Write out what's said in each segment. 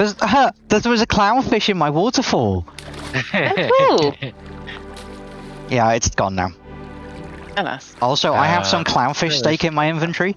There's, uh, there was a clownfish in my waterfall. cool. Yeah, it's gone now. Alas. Also, I have some Uh, clownfish yes. steak in my inventory.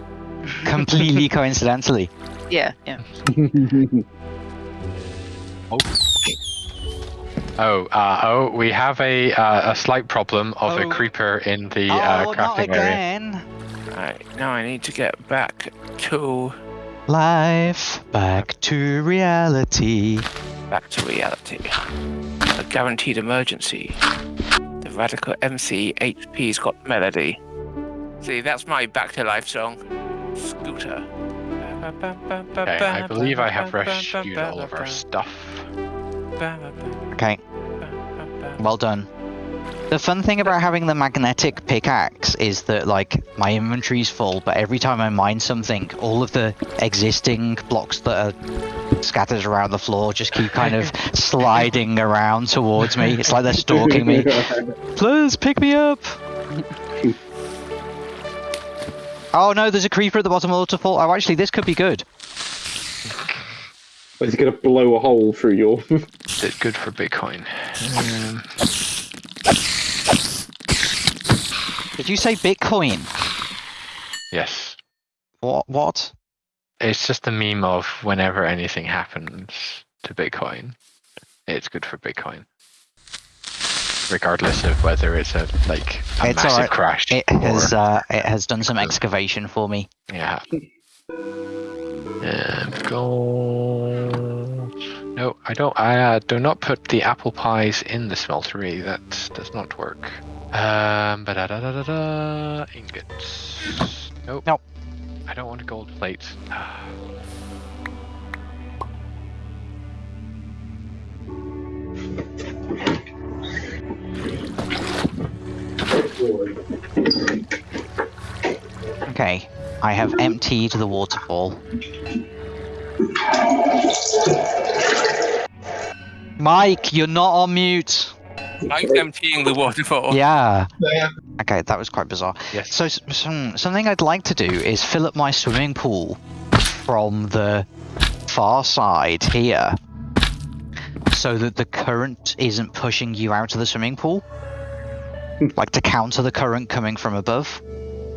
Completely coincidentally. Yeah, yeah. Oh, uh, oh, we have a uh, a slight problem of Oh. a creeper in the uh, oh, not crafting area. again. Right, now I need to get back to Life back to reality. back to reality. A guaranteed emergency. The radical MC HP's got melody. See, that's my back to life song. Scooter. Okay, I believe I have rescued all of our stuff. Okay, well done. The fun thing about having the magnetic pickaxe is that, like, my inventory's full, but every time I mine something, all of the existing blocks that are scattered around the floor just keep kind of sliding around towards me. It's like they're stalking me. Please pick me up! Oh no, there's a creeper at the bottom of the waterfall. Oh, actually, this could be good. Is it going to blow a hole through your? It's good for Bitcoin. Um, Did you say Bitcoin? yes, What? What? it's just a meme of whenever anything happens to Bitcoin, it's good for Bitcoin. Regardless of whether it's a like a It's massive alright. crash It or has. Uh, it has done some excavation for me. yeah. No, I don't. I uh, do not put the apple pies in the smeltery. That does not work. Um, but da da da da da. Ingots. Nope. Nope. I don't want a gold plate. Okay, I have emptied the waterfall. Mike, you're not on mute. I'm emptying the waterfall. Yeah. Okay, that was quite bizarre. Yes. So, s- some, something I'd like to do is fill up my swimming pool from the far side here, so that the current isn't pushing you out of the swimming pool. like to counter the current coming from above.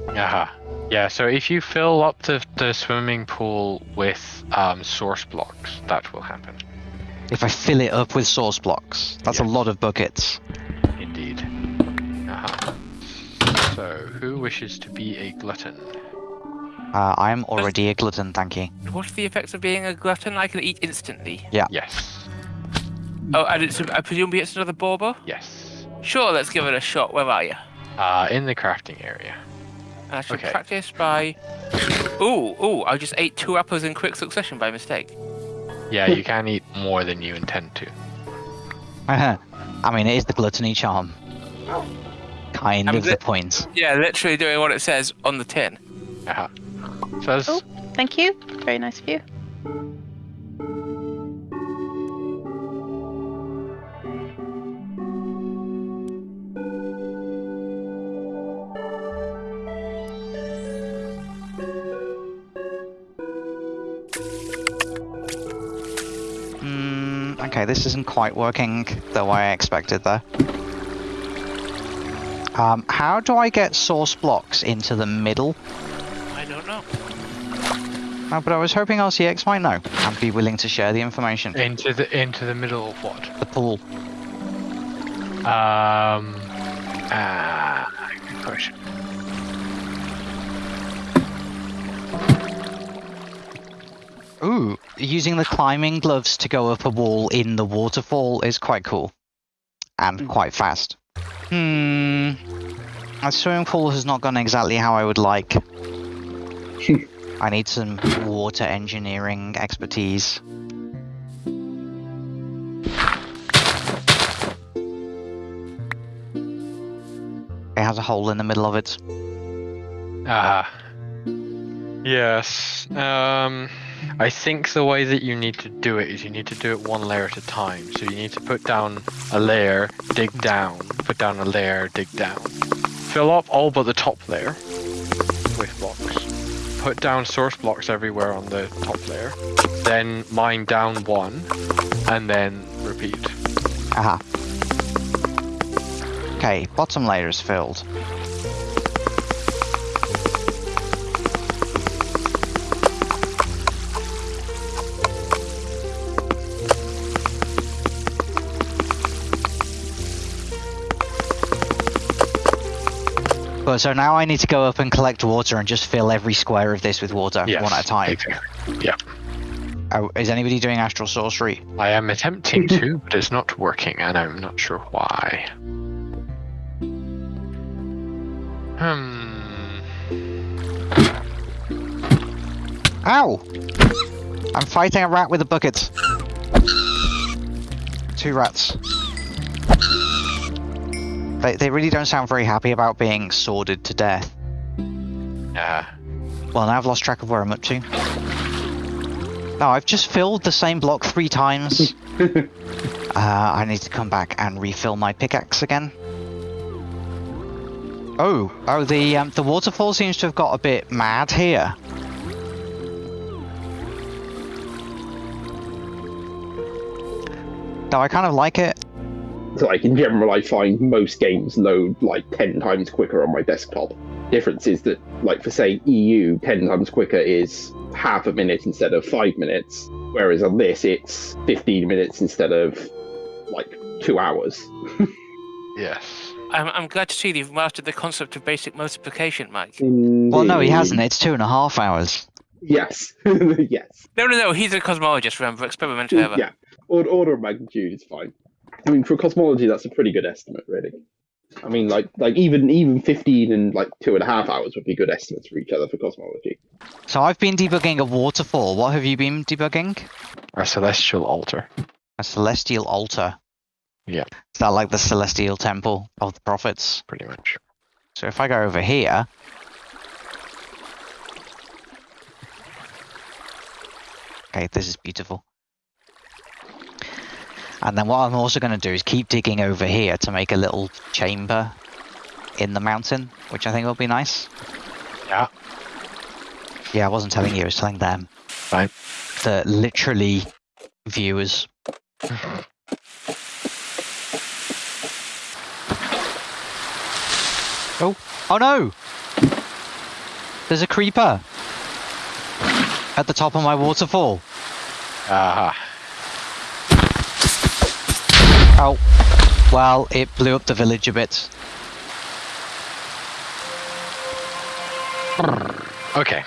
Uh-huh. Yeah, so if you fill up the, the swimming pool with um, source blocks, that will happen. If I fill it up with source blocks, that's a lot of buckets. Indeed. Uh-huh. So, who wishes to be a glutton? Uh, I am already a glutton, thank you. What's the effects of being a glutton? I can eat instantly. Yeah. Yes. Oh, and it's, I presume it's another bauble? Yes. Sure, let's give it a shot. Where are you? Uh, in the crafting area. I should Okay. practice by. Ooh, ooh! I just ate two apples in quick succession by mistake. Yeah, you can eat more than you intend to. I mean, it is the gluttony charm. Kind I'm of the li- point. Yeah, literally doing what it says on the tin. Uh-huh. So Oh. Thank you. Very nice of you. Okay, this isn't quite working the way I expected there. Um, how do I get source blocks into the middle? I don't know. Uh, but I was hoping RCX might know and be willing to share the information. into the into the middle of what? The pool. Um. Ah, good question. Ooh, using the climbing gloves to go up a wall in the waterfall is quite cool. And quite fast. Hmm. My swimming pool has not gone exactly how I would like. I need some water engineering expertise. It has a hole in the middle of it. Ah. Yes. Um. I think the way that you need to do it is you need to do it one layer at a time. So you need to put down a layer, dig down, put down a layer, dig down. Fill up all but the top layer with blocks. put down source blocks everywhere on the top layer, then mine down one, and then repeat. Aha. Okay, bottom layer is filled. But so now I need to go up and collect water and just fill every square of this with water Yes, one at a time. exactly. Yeah. Oh, is anybody doing astral sorcery? I am attempting to, but it's not working, and I'm not sure why. Hmm. Ow! I'm fighting a rat with a bucket. Two rats. They, they really don't sound very happy about being sworded to death. Yeah. Well, now I've lost track of where I'm up to. No, I've just filled the same block three times. uh, I need to come back and refill my pickaxe again. Oh, oh, the um, the waterfall seems to have got a bit mad here. Though I kind of like it. So, like in general, I find most games load like ten times quicker on my desktop. Difference is that, like for say EU, ten times quicker is half a minute instead of five minutes, whereas on this it's fifteen minutes instead of like two hours. Yes. I'm, I'm glad to see you've mastered the concept of basic multiplication, Mike. Well, no, he hasn't. It's two and a half hours. Yes, yes, No, no, no. He's a cosmologist. Remember, experimental. ever. yeah. Order, order of magnitude is fine. I mean, for cosmology, that's a pretty good estimate, really. I mean, like, like even even fifteen and like two and a half hours would be good estimates for each other for cosmology. So I've been debugging a waterfall. What have you been debugging? A celestial altar. A celestial altar. Yeah. Is that like the celestial temple of the prophets? Pretty much. So if I go over here. Okay, this is beautiful. And then what I'm also going to do is keep digging over here to make a little chamber in the mountain, which I think will be nice. Yeah. Yeah, I wasn't telling you, I was telling them. Right. The literally viewers. Oh, oh no! There's a creeper at the top of my waterfall. Aha. Oh, well, it blew up the village a bit. Okay.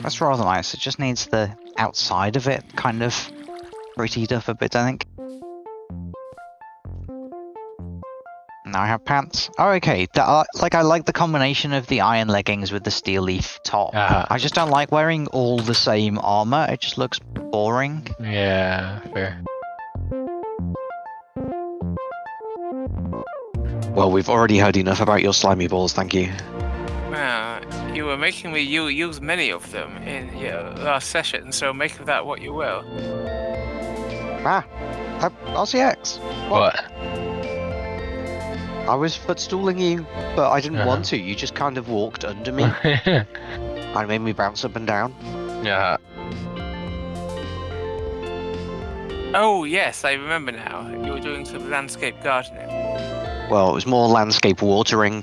That's rather nice. It just needs the outside of it kind of prettied up a bit, I think. Now I have pants. Oh, okay. The, uh, like I like the combination of the iron leggings with the steel leaf top. Uh-huh. I just don't like wearing all the same armor. It just looks boring. Yeah, fair. Well, we've already heard enough about your slimy balls, thank you. Well, you were making me use many of them in your last session, so make of that what you will. Ah, uh, RCX. What? I was footstalling you, but I didn't Uh-huh. want to. You just kind of walked under me yeah. and made me bounce up and down. Yeah. Oh yes, I remember now. You were doing some landscape gardening. Well, it was more landscape watering.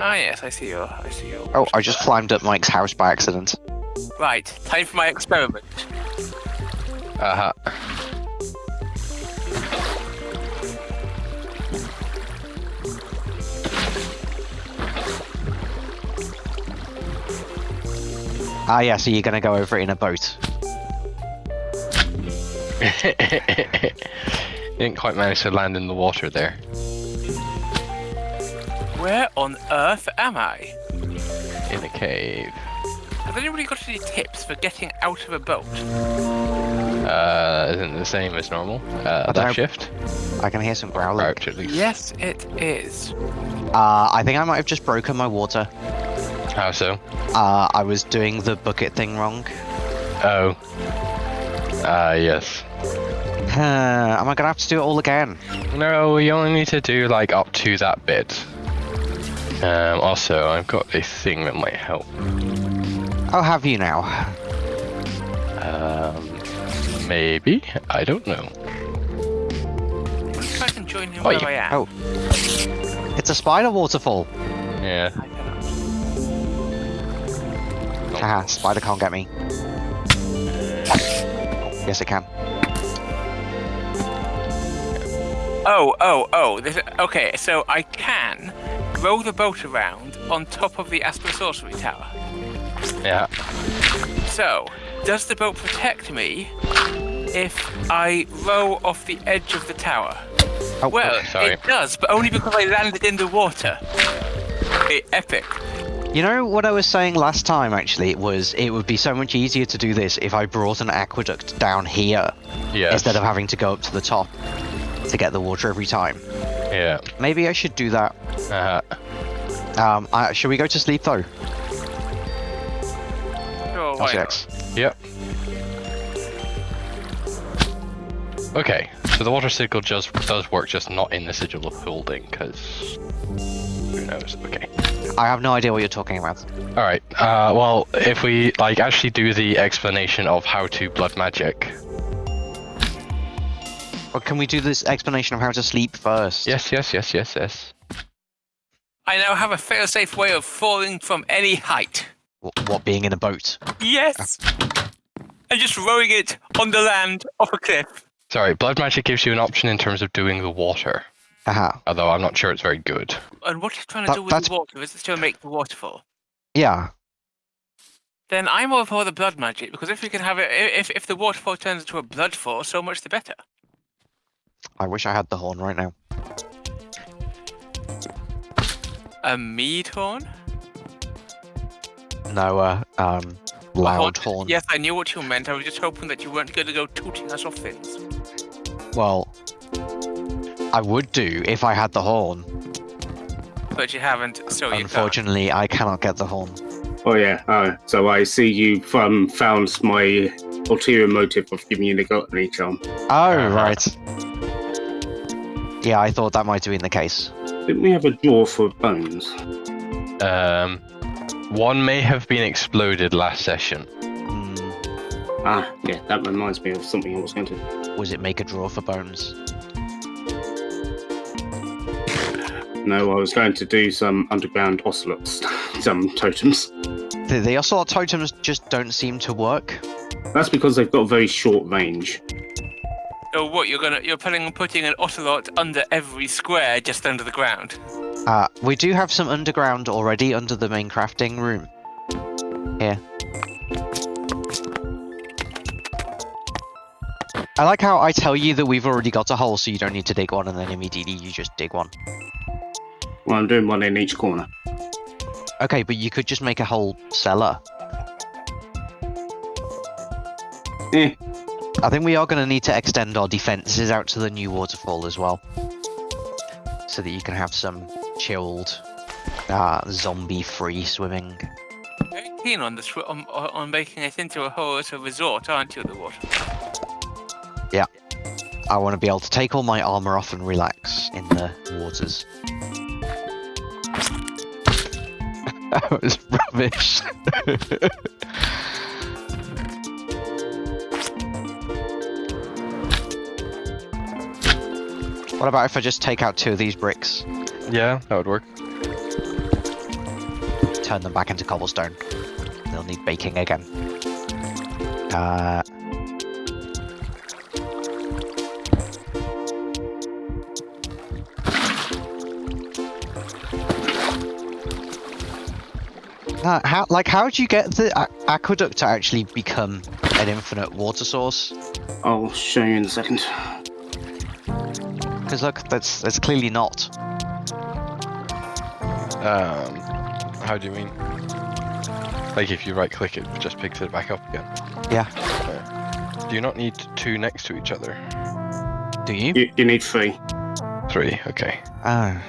Ah yes, I see your I see your Oh, I just climbed up Mike's house by accident. Right, time for my experiment. Uh-huh. Ah, yeah. So you're gonna go over it in a boat. Didn't quite manage to land in the water there. Where on earth am I? In a cave. Has anybody got any tips for getting out of a boat? Uh, isn't it the same as normal? Uh, I left shift? I can hear some growling. Crouch at least. Yes, it is. Uh, I think I might have just broken my water. How so? Uh, I was doing the bucket thing wrong. Oh. Ah, yes. am I gonna have to do it all again? No, we only need to do like up to that bit. Um, also, I've got a thing that might help. Oh, have you now? Um, maybe? I don't know. I can join him Oh, where you- I am? oh. It's a spider waterfall. Yeah. Haha, spider can't get me. Yes, it can. Oh, oh, oh. This, okay, so I can row the boat around on top of the Astral Sorcery Tower. Yeah. So, does the boat protect me if I row off the edge of the tower? Oh, Well, okay, sorry. it does, but only because I landed in the water. Okay, epic. You know what I was saying last time, actually, was it would be so much easier to do this if I brought an aqueduct down here Yes. instead of having to go up to the top to get the water every time. Yeah. Maybe I should do that. Uh -huh. Um, I, should we go to sleep though? Sure, why not? Yep. Okay, so the water sigil just does work, just not in the sigil of holding, because who knows? Okay. I have no idea what you're talking about. All right. Uh, well, if we like actually do the explanation of how to blood magic. Or can we do this explanation of how to sleep first? Yes, yes, yes, yes, yes. I now have a fail-safe way of falling from any height. What, what being in a boat? Yes! And just rowing it on the land off a cliff. Sorry, blood magic gives you an option in terms of doing the water, Haha. although I'm not sure it's very good. And what he's trying to That- do with that's- the water is it's to make the waterfall. Yeah. Then I'm all for the blood magic because if we can have it, i- if if the waterfall turns into a bloodfall, so much the better. I wish I had the horn right now. A mead horn? No, uh, um, A loud horn. Yes, I knew what you meant. I was just hoping that you weren't going to go tooting us off things. Well, I would do if I had the horn. But you haven't, so you can't. Unfortunately, I cannot get the horn. Oh yeah. Uh, so I see you've um, found my ulterior motive of giving you the gluttony charm. Oh, Uh-huh. right. Yeah, I thought that might have been the case. Didn't we have a drawer for bones? Um, one may have been exploded last session. Hmm, Ah, yeah. That reminds me of something I was going to. was it make a drawer for bones? No, I was going to do some underground ocelots, some totems. The, the ocelot totems just don't seem to work. That's because they've got very short range. Oh, what you're gonna you're planning on putting an ocelot under every square, just under the ground. Uh, we do have some underground already under the main crafting room. Here. I like how I tell you that we've already got a hole so you don't need to dig one and then immediately you just dig one. Well, I'm doing one in each corner. Okay, but you could just make a whole cellar. Eh. I think we are going to need to extend our defenses out to the new waterfall as well. So that you can have some chilled, uh, zombie-free swimming. Very keen on this on, on making it into a whole as a resort, aren't you? The water. Yeah. I want to be able to take all my armor off and relax in the waters. That was rubbish. what about if I just take out two of these bricks, Yeah, that would work. turn them back into cobblestone? They'll need baking again. Uh, Uh, how, like, how do you get the aqueduct to actually become an infinite water source? I'll show you in a second. Because look, that's that's clearly not. Um, how do you mean? Like if you right click it, just picks it back up again. Yeah. Okay. Do you not need two next to each other? Do you? You, you need three. Three, okay. Oh,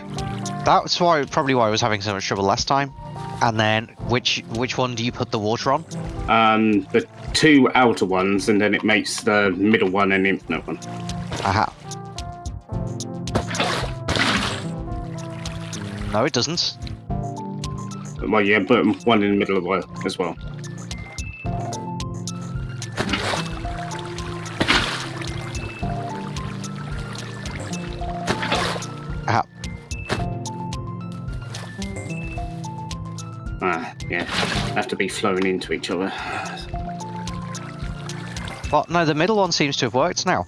that's why probably why I was having so much trouble last time. And then which which one do you put the water on? Um, the two outer ones, and then it makes the middle one an infinite one. Aha. No, it doesn't. Well, yeah, but one in the middle of the as well. Have to be flowing into each other. But no, the middle one seems to have worked now.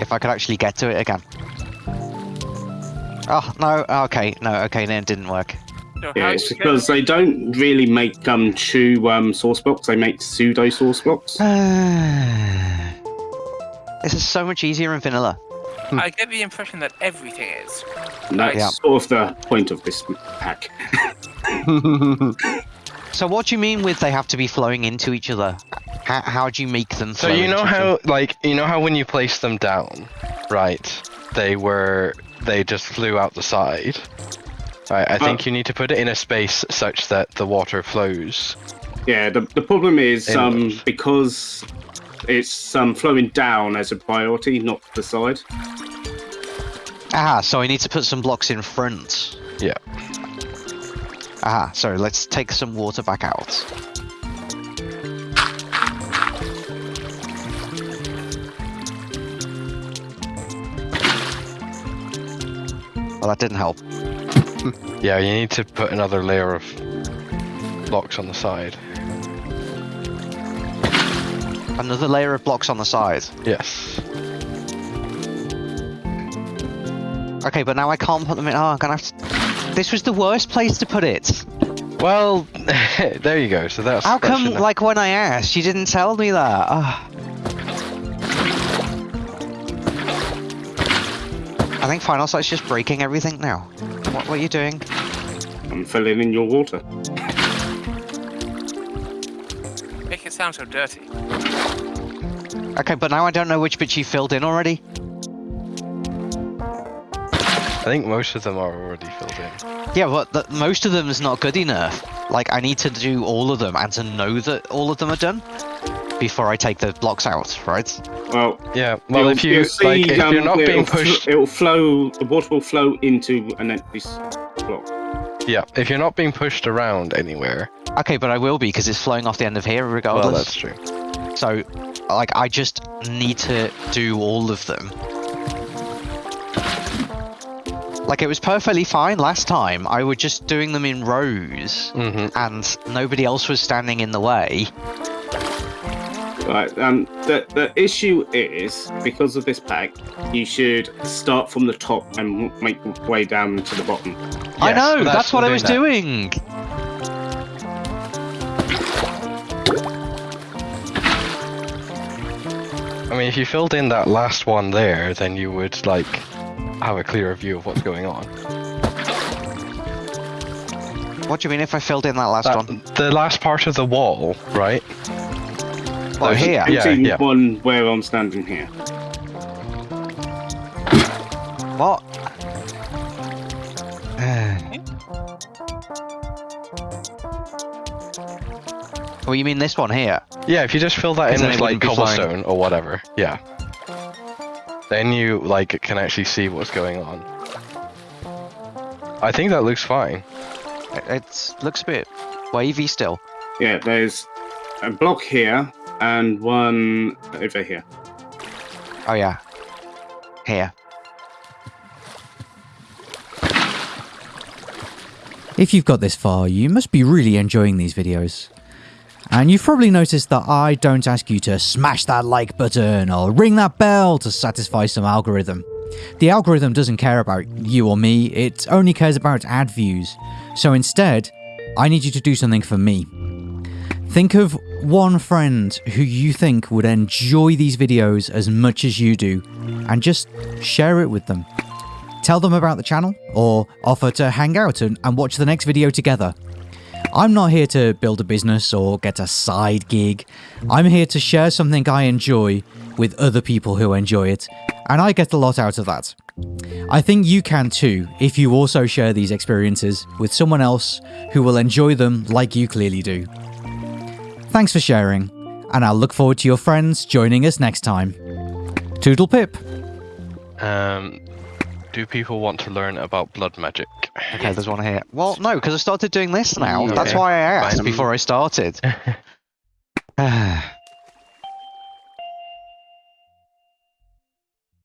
If I could actually get to it again. Oh, no, okay, no, okay, no, it didn't work. So Yeah, it's do you get- because they don't really make um true um source blocks. They make pseudo source blocks. this is so much easier in vanilla. I get the impression that everything is. And that's Yeah. sort of the point of this pack. So what do you mean with they have to be flowing into each other? How, how do you make them So you know into how, other? like, you know how when you place them down, right? They were, they just flew out the side. Right, I think you need to put it in a space such that the water flows. Yeah, the, the problem is um because it's um flowing down as a priority, not the side. Ah, so I need to put some blocks in front. Yeah. Ah, so let's take some water back out. Well, that didn't help. Yeah, you need to put another layer of blocks on the side. Another layer of blocks on the side. Yes. Okay, but now I can't put them in. Oh, I'm gonna have to. This was the worst place to put it. Well, there you go. So that's How that come, should- like, when I asked, you didn't tell me that? Ah. I think Final Sight's just breaking everything now. What, what are you doing? I'm filling in your water. Make it sound so dirty. Okay, but now I don't know which bit you filled in already. I think most of them are already filled in. Yeah, but the, most of them is not good enough. Like, I need to do all of them and to know that all of them are done before I take the blocks out, right? Well, Yeah. Well, if you see, like, if you're um, not it'll being pushed, it'll flow. The water will flow into an empty s- block. yeah, if you're not being pushed around anywhere, Okay, but I will be because it's flowing off the end of here regardless. well, that's true. So, like, I just need to do all of them. Like, it was perfectly fine last time. I was just doing them in rows, hmm and nobody else was standing in the way. Right. Um. The the issue is because of this pack, you should start from the top and make your way down to the bottom. I know, that's- that's, what I was doing doing. I mean, if you filled in that last one there, then you would like have a clearer view of what's going on. What do you mean if I filled in that last That- one? the last part of the wall, right? Oh, there's- here. Yeah, Empty yeah. one where I'm standing here. What? oh, you mean this one here? Yeah, if you just fill that in then with like wouldn't be flowing. cobblestone or whatever, yeah. Then you like can actually see what's going on. I think that looks fine. It it's, looks a bit wavy still. Yeah. There's a block here and one over here. Oh yeah. Here. If you've got this far, you must be really enjoying these videos. And you've probably noticed that I don't ask you to smash that like button or ring that bell to satisfy some algorithm. The algorithm doesn't care about you or me, it only cares about ad views. So instead, I need you to do something for me. Think of one friend who you think would enjoy these videos as much as you do, and just share it with them. Tell them about the channel, or offer to hang out and, and watch the next video together. I'm not here to build a business or get a side gig. I'm here to share something I enjoy with other people who enjoy it, and I get a lot out of that. I think you can too if you also share these experiences with someone else who will enjoy them like you clearly do. Thanks for sharing, and I'll look forward to your friends joining us next time. Toodle pip. Um, do people want to learn about blood magic? Okay, there's one here. Well, no, because I started doing this now. That's why I asked Fine. before I started.